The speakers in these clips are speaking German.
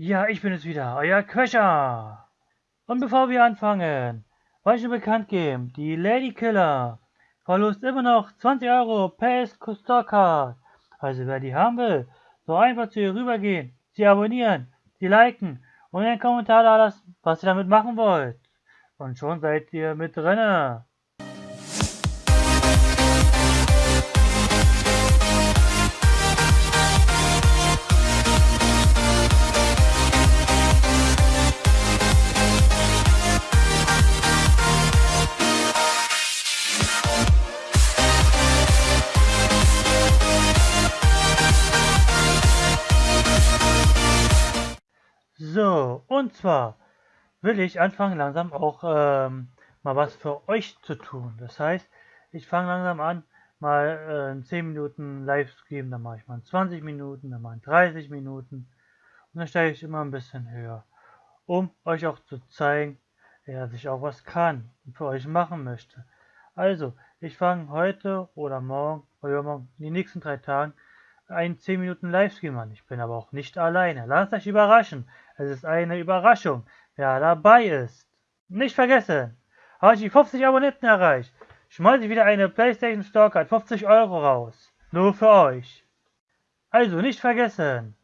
Ja, ich bin es wieder, euer Quetscher. Und bevor wir anfangen, wollte ich nur bekannt geben, die Lady Killer verlost immer noch 20 Euro per Starcard. Also wer die haben will, so einfach zu ihr rübergehen, sie abonnieren, sie liken und einen Kommentar da lassen, was ihr damit machen wollt. Und schon seid ihr mit drinne. Und zwar will ich anfangen langsam auch ähm, mal was für euch zu tun. Das heißt, ich fange langsam an, mal äh, 10 Minuten Livestream, dann mache ich mal 20 Minuten, dann mache ich 30 Minuten und dann steige ich immer ein bisschen höher, um euch auch zu zeigen, dass ich auch was kann und für euch machen möchte. Also, ich fange heute oder morgen oder morgen in den nächsten drei Tagen einen 10 Minuten Livestream an. Ich bin aber auch nicht alleine. Lasst euch überraschen. Es ist eine Überraschung, wer dabei ist. Nicht vergessen, habe ich die 50 Abonnenten erreicht, schmeiße ich wieder eine PlayStation Store Card 50 Euro raus. Nur für euch. Also nicht vergessen,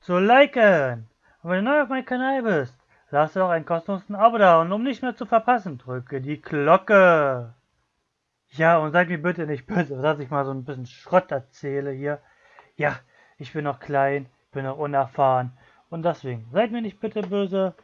zu liken. Und wenn du neu auf meinem Kanal bist, lass doch ein kostenloses Abo da und um nicht mehr zu verpassen, drücke die Glocke. Ja, und seid mir bitte nicht böse, dass ich mal so ein bisschen Schrott erzähle hier. Ja, ich bin noch klein, bin noch unerfahren. Und deswegen seid mir nicht bitte böse